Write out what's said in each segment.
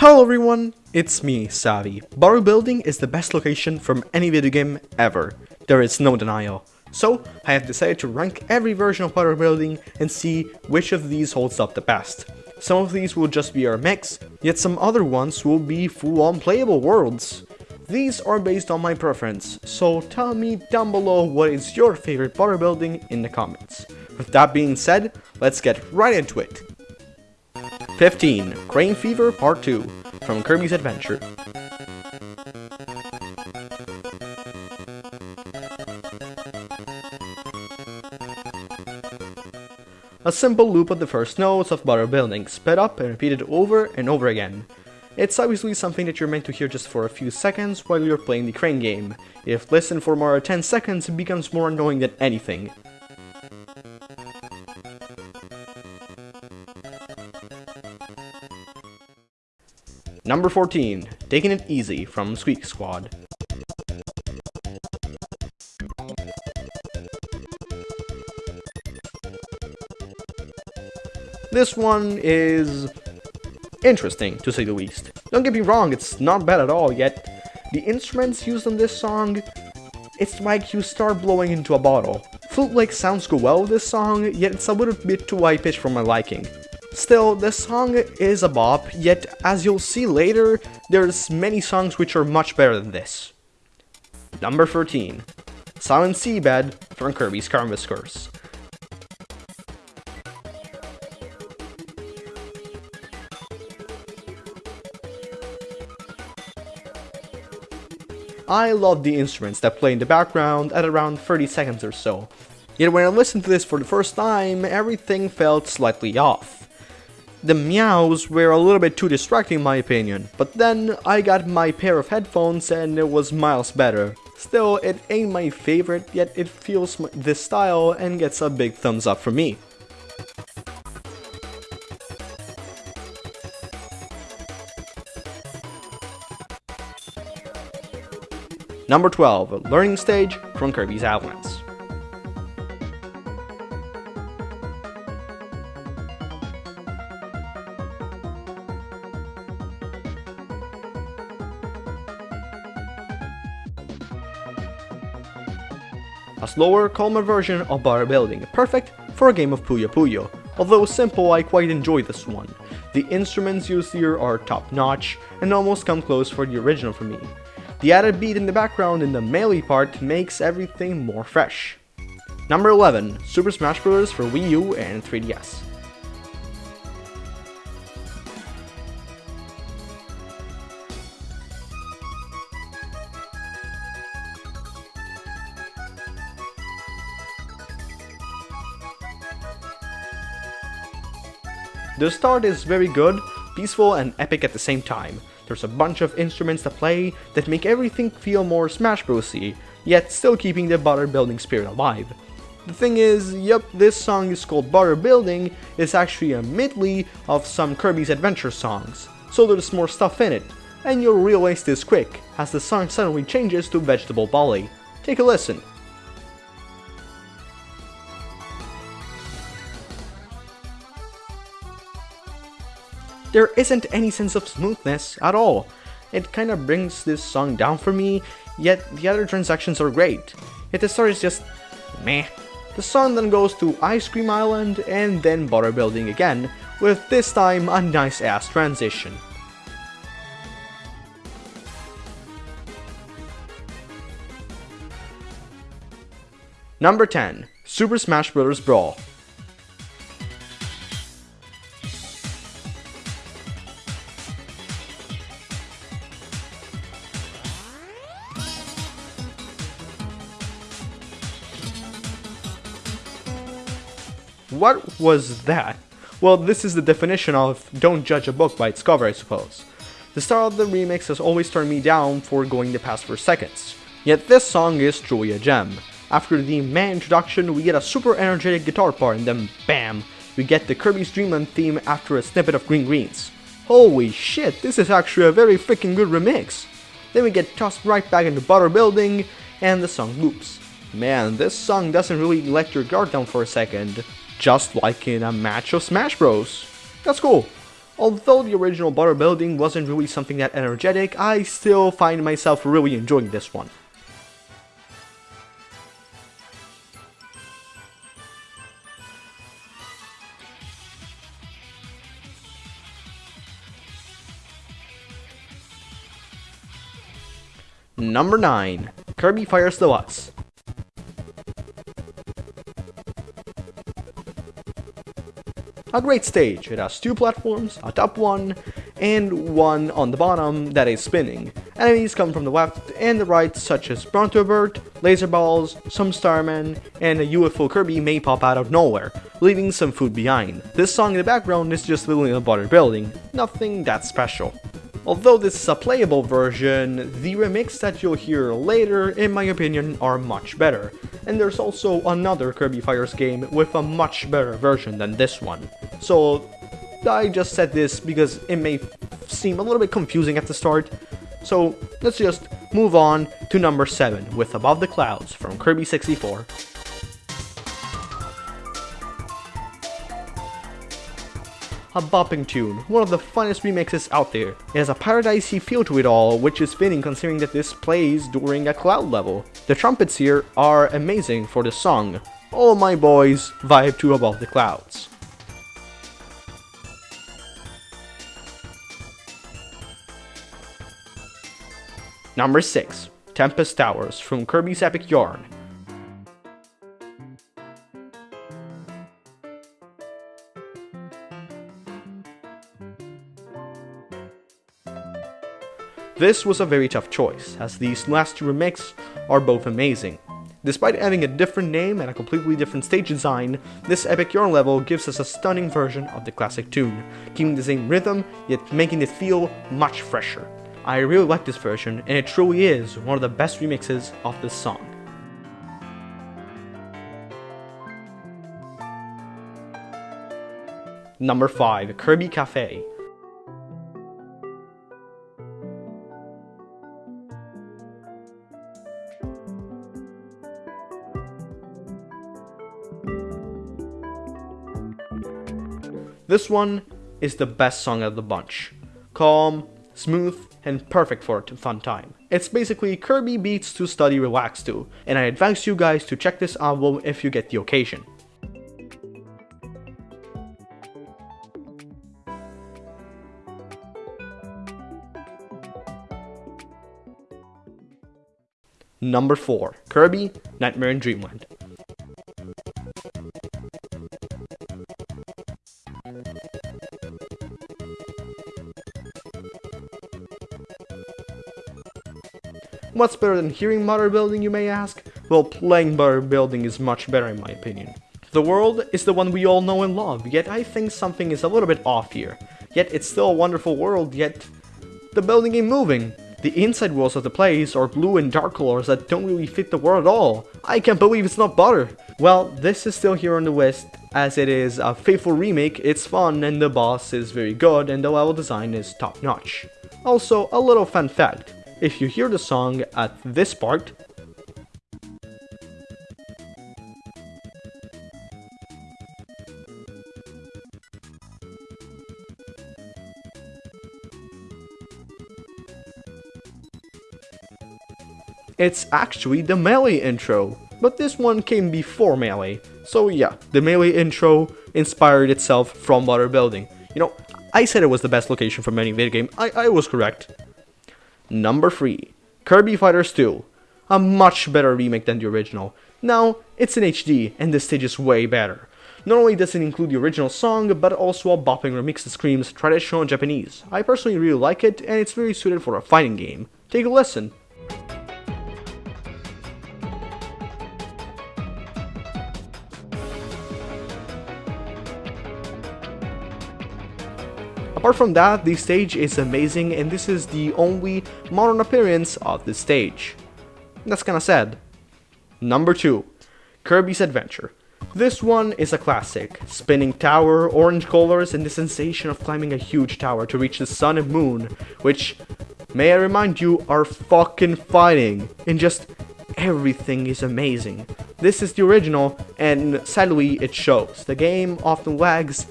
Hello everyone, it's me, Savvy. Butter building is the best location from any video game ever. There is no denial. So, I have decided to rank every version of butter building and see which of these holds up the best. Some of these will just be our mix, yet some other ones will be full-on playable worlds. These are based on my preference, so tell me down below what is your favorite butter building in the comments. With that being said, let's get right into it. 15. Crane Fever Part 2 from Kirby's Adventure. A simple loop of the first notes of butter building, sped up and repeated over and over again. It's obviously something that you're meant to hear just for a few seconds while you're playing the crane game. If listened for more than 10 seconds, it becomes more annoying than anything. Number 14, Taking It Easy from Squeak Squad. This one is interesting, to say the least. Don't get me wrong, it's not bad at all, yet the instruments used on this song, it's like you start blowing into a bottle. Flute-like sounds go well with this song, yet it's a little bit too high-pitched for my liking. Still, the song is a bop, yet as you'll see later, there's many songs which are much better than this. Number 13. Silent Seabed from Kirby's Canvas Curse. I love the instruments that play in the background at around 30 seconds or so. Yet when I listened to this for the first time, everything felt slightly off. The meows were a little bit too distracting in my opinion, but then I got my pair of headphones and it was miles better. Still, it ain't my favorite, yet it feels this style and gets a big thumbs up from me. Number 12, Learning Stage from Kirby's Avalanche. Slower, calmer version of Butter Building, perfect for a game of Puyo Puyo. Although simple, I quite enjoy this one. The instruments used here are top notch and almost come close for the original for me. The added beat in the background in the melee part makes everything more fresh. Number 11, Super Smash Bros. for Wii U and 3DS. The start is very good, peaceful and epic at the same time. There's a bunch of instruments to play that make everything feel more Smash Bros. y, yet still keeping the butter building spirit alive. The thing is, yep, this song is called Butter Building, it's actually a medley of some Kirby's Adventure songs, so there's more stuff in it, and you'll realize this quick, as the song suddenly changes to Vegetable Volley. Take a listen. There isn't any sense of smoothness at all. It kinda brings this song down for me, yet the other transactions are great. Yet the story is just meh. The song then goes to Ice Cream Island and then Butter Building again, with this time a nice ass transition. Number 10, Super Smash Bros. Brawl. What was that? Well, this is the definition of don't judge a book by its cover, I suppose. The start of the remix has always turned me down for going the past 4 seconds. Yet this song is truly a gem. After the man introduction, we get a super energetic guitar part and then BAM! We get the Kirby's Dreamland theme after a snippet of Green Greens. Holy shit, this is actually a very freaking good remix! Then we get tossed right back into Butter Building, and the song loops. Man, this song doesn't really let your guard down for a second just like in a match of Smash Bros. That's cool. Although the original butter building wasn't really something that energetic, I still find myself really enjoying this one. Number 9. Kirby Fighters Deluxe. A great stage, it has two platforms, a top one, and one on the bottom that is spinning. Enemies come from the left and the right such as Bronto Burt, laser balls, some starmen, and a UFO Kirby may pop out of nowhere, leaving some food behind. This song in the background is just in a butter building, nothing that special. Although this is a playable version, the remix that you'll hear later, in my opinion, are much better. And there's also another Kirby Fighters game with a much better version than this one. So I just said this because it may seem a little bit confusing at the start. So let's just move on to number 7 with Above the Clouds from Kirby 64. A bopping tune, one of the funnest remixes out there. It has a paradisey feel to it all, which is fitting considering that this plays during a cloud level. The trumpets here are amazing for the song. All my boys vibe to Above the Clouds. Number 6. Tempest Towers from Kirby's Epic Yarn. This was a very tough choice, as these last two remakes are both amazing. Despite having a different name and a completely different stage design, this Epic Yarn level gives us a stunning version of the classic tune, keeping the same rhythm, yet making it feel much fresher. I really like this version, and it truly is one of the best remixes of this song. Number 5. Kirby Cafe This one is the best song of the bunch. Calm, smooth, and perfect for a fun time. It's basically Kirby beats to study relax to, and I advise you guys to check this album if you get the occasion. Number 4. Kirby Nightmare in Dreamland What's better than hearing butter building, you may ask? Well, playing butter building is much better in my opinion. The world is the one we all know and love, yet I think something is a little bit off here. Yet it's still a wonderful world, yet the building ain't moving. The inside walls of the place are blue and dark colors that don't really fit the world at all. I can't believe it's not butter. Well, this is still here on the list, as it is a faithful remake, it's fun and the boss is very good and the level design is top notch. Also, a little fun fact, if you hear the song at this part, It's actually the Melee intro, but this one came before Melee. So yeah, the Melee intro inspired itself from Butter Building. You know, I said it was the best location for any video game, I, I was correct. Number 3. Kirby Fighters 2. A much better remake than the original. Now, it's in HD, and the stage is way better. Not only does it include the original song, but also a bopping remix that screams traditional Japanese. I personally really like it, and it's very suited for a fighting game. Take a listen. Apart from that, the stage is amazing and this is the only modern appearance of the stage. That's kinda sad. Number 2. Kirby's Adventure. This one is a classic. Spinning tower, orange colors, and the sensation of climbing a huge tower to reach the sun and moon, which, may I remind you, are fucking fighting. And just everything is amazing. This is the original, and sadly it shows. The game often lags,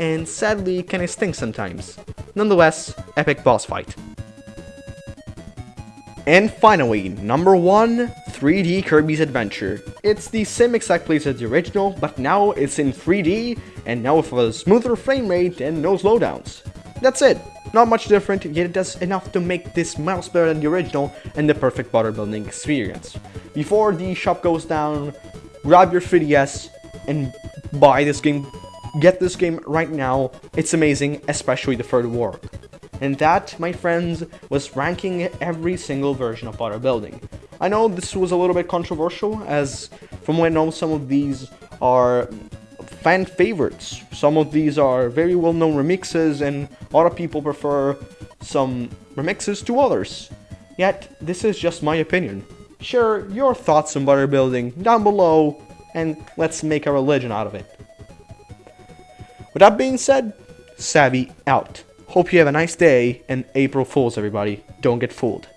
and sadly kinda stinks sometimes. Nonetheless, epic boss fight. And finally, number 1, 3D Kirby's Adventure. It's the same exact place as the original, but now it's in 3D, and now with a smoother frame rate and no slowdowns. That's it. Not much different, yet it does enough to make this miles better than the original and the perfect butter building experience. Before the shop goes down, grab your 3DS and buy this game. Get this game right now. It's amazing, especially the third world. And that, my friends, was ranking every single version of Butter Building. I know this was a little bit controversial, as from what I know, some of these are fan favorites. Some of these are very well-known remixes, and a lot of people prefer some remixes to others. Yet, this is just my opinion. Share your thoughts on Butter Building down below, and let's make a religion out of it. With that being said, Savvy out. Hope you have a nice day, and April Fools, everybody. Don't get fooled.